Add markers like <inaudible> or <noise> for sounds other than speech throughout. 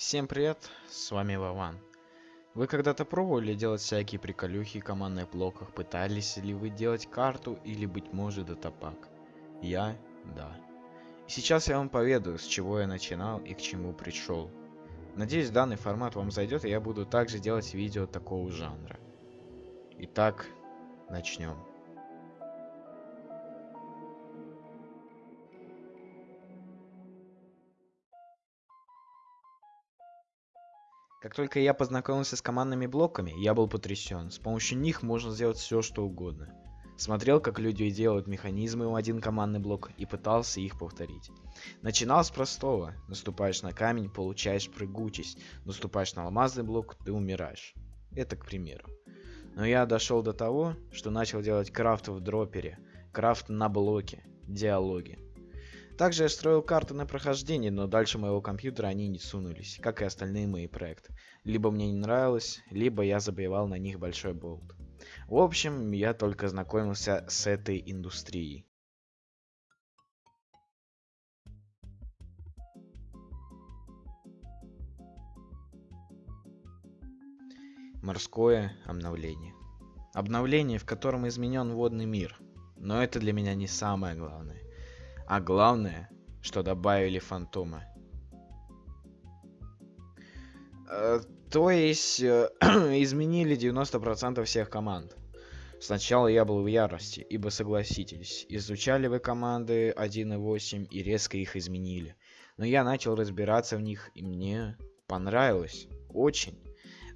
Всем привет, с вами Вован. Вы когда-то пробовали делать всякие приколюхи в командных блоках? Пытались ли вы делать карту или, быть может, датапак? Я – да. И сейчас я вам поведаю, с чего я начинал и к чему пришел. Надеюсь, данный формат вам зайдет, и я буду также делать видео такого жанра. Итак, начнем. Как только я познакомился с командными блоками, я был потрясен. С помощью них можно сделать все, что угодно. Смотрел, как люди делают механизмы в один командный блок и пытался их повторить. Начинал с простого. Наступаешь на камень, получаешь прыгучесть. Наступаешь на алмазный блок, ты умираешь. Это к примеру. Но я дошел до того, что начал делать крафт в дропере, крафт на блоке, диалоги. Также я строил карты на прохождение, но дальше моего компьютера они не сунулись, как и остальные мои проекты. Либо мне не нравилось, либо я забивал на них большой болт. В общем, я только знакомился с этой индустрией. Морское обновление. Обновление, в котором изменен водный мир. Но это для меня не самое главное. А главное, что добавили фантома. Э, то есть э, <clears throat> изменили 90% всех команд. Сначала я был в ярости, ибо согласитесь, изучали вы команды 1.8 и резко их изменили. Но я начал разбираться в них, и мне понравилось. Очень.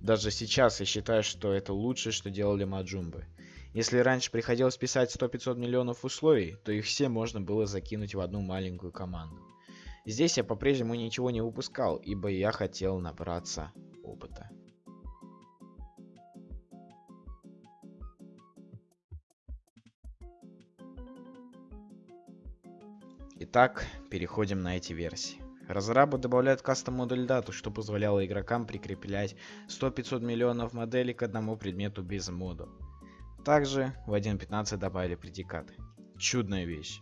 Даже сейчас я считаю, что это лучшее, что делали Маджумбы. Если раньше приходилось писать 100-500 миллионов условий, то их все можно было закинуть в одну маленькую команду. Здесь я по-прежнему ничего не выпускал, ибо я хотел набраться опыта. Итак, переходим на эти версии. Разрабы добавляют кастом модуль дату, что позволяло игрокам прикреплять 100-500 миллионов моделей к одному предмету без мода. Также в 1.15 добавили предикаты. Чудная вещь.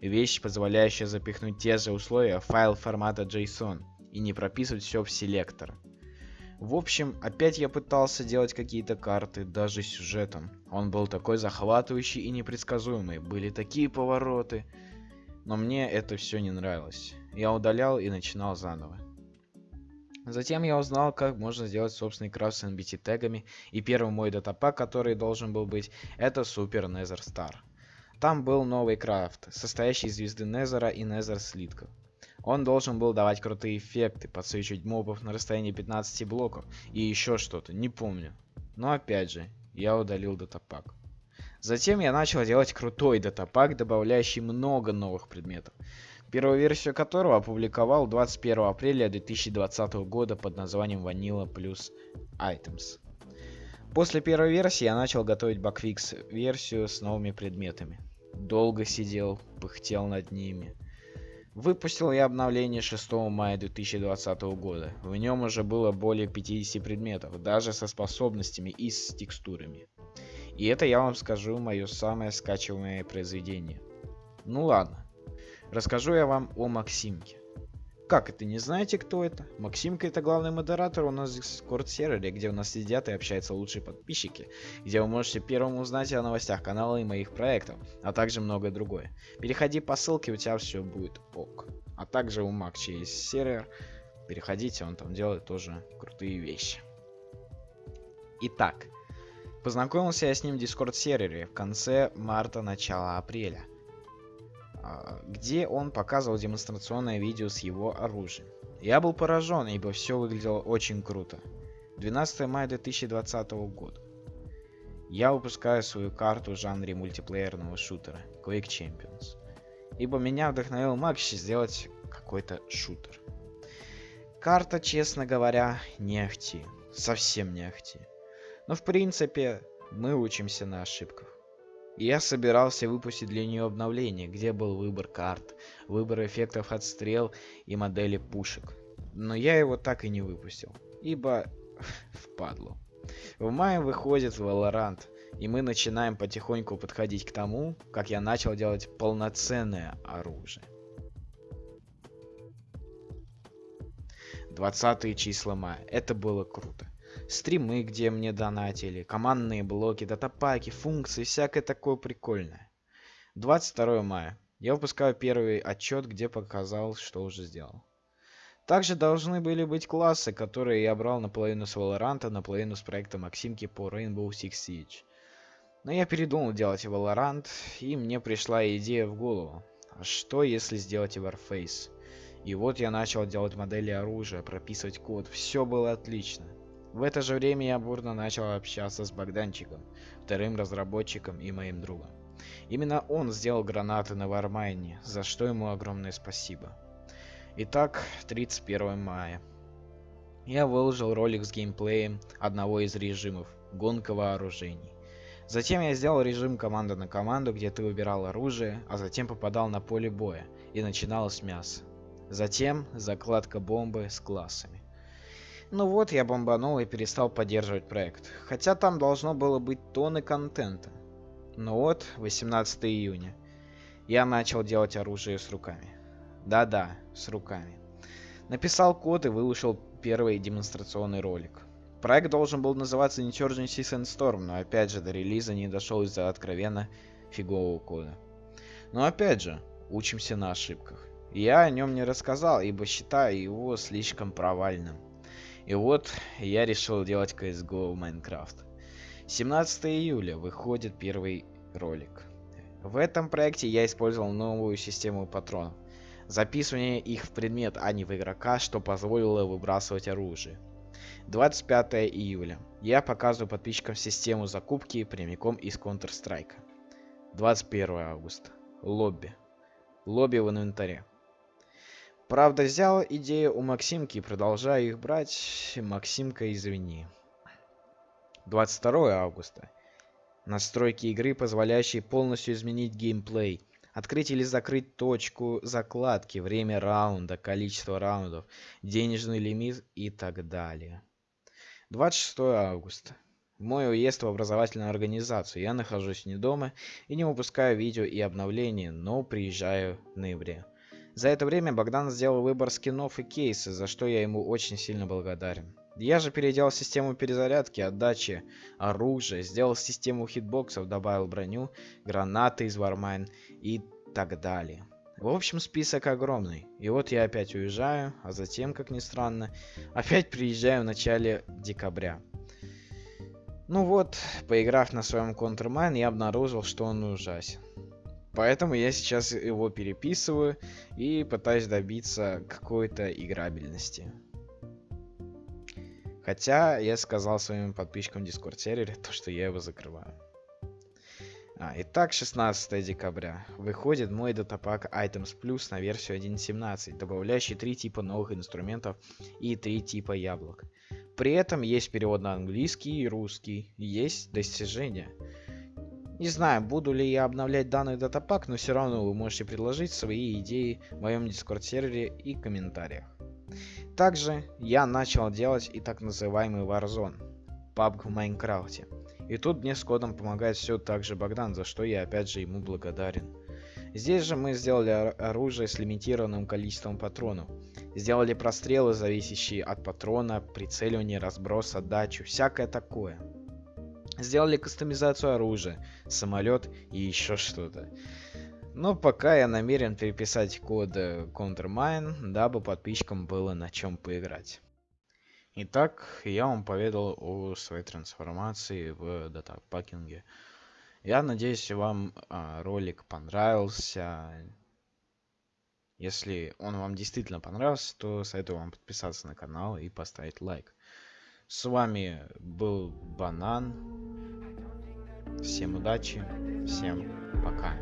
Вещь, позволяющая запихнуть те же условия в файл формата JSON и не прописывать все в селектор. В общем, опять я пытался делать какие-то карты, даже сюжетом. Он был такой захватывающий и непредсказуемый, были такие повороты. Но мне это все не нравилось. Я удалял и начинал заново. Затем я узнал, как можно сделать собственный крафт с NBT тегами, и первый мой датапак, который должен был быть, это Super Nether Star. Там был новый крафт, состоящий из звезды Незера и Незер слитков. Он должен был давать крутые эффекты, подсвечивать мобов на расстоянии 15 блоков и еще что-то, не помню. Но опять же, я удалил датапак. Затем я начал делать крутой датапак, добавляющий много новых предметов первую версию которого опубликовал 21 апреля 2020 года под названием Vanilla Plus Items. После первой версии я начал готовить бакфикс версию с новыми предметами. Долго сидел, пыхтел над ними. Выпустил я обновление 6 мая 2020 года. В нем уже было более 50 предметов, даже со способностями и с текстурами. И это я вам скажу мое самое скачиваемое произведение. Ну ладно, Расскажу я вам о Максимке. Как это, не знаете, кто это? Максимка это главный модератор у нас в Discord сервере, где у нас сидят и общаются лучшие подписчики, где вы можете первым узнать о новостях канала и моих проектов, а также многое другое. Переходи по ссылке, у тебя все будет ок. А также у Макча есть сервер, переходите, он там делает тоже крутые вещи. Итак, познакомился я с ним в Discord сервере в конце марта, начала апреля. А, где он показывал демонстрационное видео с его оружием. Я был поражен, ибо все выглядело очень круто. 12 мая 2020 года. Я выпускаю свою карту в жанре мультиплеерного шутера Quake Champions. Ибо меня вдохновил Макс сделать какой-то шутер. Карта, честно говоря, не ахти. Совсем не ахти. Но в принципе, мы учимся на ошибках. Я собирался выпустить для нее обновление, где был выбор карт, выбор эффектов отстрел и модели пушек. Но я его так и не выпустил, ибо <laughs> впадло. В мае выходит Valorant, и мы начинаем потихоньку подходить к тому, как я начал делать полноценное оружие. 20 числа мая. Это было круто. Стримы, где мне донатили, командные блоки, датапаки, функции, всякое такое прикольное. 22 мая. Я выпускаю первый отчет, где показал, что уже сделал. Также должны были быть классы, которые я брал наполовину с Valorant, наполовину с проекта Максимки по Rainbow Six Siege. Но я передумал делать Valorant, и мне пришла идея в голову. А что если сделать Warface? И вот я начал делать модели оружия, прописывать код. Все было отлично. В это же время я бурно начал общаться с Богданчиком, вторым разработчиком и моим другом. Именно он сделал гранаты на Вармайне, за что ему огромное спасибо. Итак, 31 мая. Я выложил ролик с геймплеем одного из режимов – гонка вооружений. Затем я сделал режим команда на команду, где ты выбирал оружие, а затем попадал на поле боя и начиналось мясо. Затем закладка бомбы с классами. Ну вот, я бомбанул и перестал поддерживать проект. Хотя там должно было быть тонны контента. Ну вот, 18 июня. Я начал делать оружие с руками. Да-да, с руками. Написал код и выложил первый демонстрационный ролик. Проект должен был называться Insurgency Sandstorm, но опять же до релиза не дошел из-за откровенно фигового кода. Но опять же, учимся на ошибках. Я о нем не рассказал, ибо считаю его слишком провальным. И вот я решил делать CSGO в Minecraft. 17 июля выходит первый ролик. В этом проекте я использовал новую систему патронов записывание их в предмет, а не в игрока, что позволило выбрасывать оружие. 25 июля. Я показываю подписчикам систему закупки прямиком из Counter-Strike. 21 августа. Лобби. Лобби в инвентаре. Правда, взял идею у Максимки и продолжаю их брать. Максимка, извини. 22 августа. Настройки игры, позволяющие полностью изменить геймплей. Открыть или закрыть точку закладки, время раунда, количество раундов, денежный лимит и так далее. 26 августа. Мой уезд в образовательную организацию. Я нахожусь не дома и не выпускаю видео и обновления, но приезжаю в ноябре. За это время Богдан сделал выбор скинов и кейсы, за что я ему очень сильно благодарен. Я же переделал систему перезарядки, отдачи, оружия, сделал систему хитбоксов, добавил броню, гранаты из Warmine и так далее. В общем, список огромный. И вот я опять уезжаю, а затем, как ни странно, опять приезжаю в начале декабря. Ну вот, поиграв на своем Countermine, я обнаружил, что он ужасен. Поэтому я сейчас его переписываю и пытаюсь добиться какой-то играбельности. Хотя я сказал своим подписчикам Discord сервере, <laughs> то что я его закрываю. А, итак, 16 декабря. Выходит мой датапак Items Plus на версию 1.17, добавляющий три типа новых инструментов и три типа яблок. При этом есть перевод на английский и русский, есть достижения. Не знаю, буду ли я обновлять данный датапак, но все равно вы можете предложить свои идеи в моем дискорд сервере и комментариях. Также я начал делать и так называемый Warzone, PUBG в Майнкрафте. И тут мне с кодом помогает все так же Богдан, за что я опять же ему благодарен. Здесь же мы сделали оружие с лимитированным количеством патронов. Сделали прострелы, зависящие от патрона, прицеливание, разброс, отдачу, всякое такое. Сделали кастомизацию оружия, самолет и еще что-то. Но пока я намерен переписать код Countermine, дабы подписчикам было на чем поиграть. Итак, я вам поведал о своей трансформации в датапакинге. Я надеюсь, вам а, ролик понравился. Если он вам действительно понравился, то советую вам подписаться на канал и поставить лайк. С вами был Банан. Всем удачи, всем пока.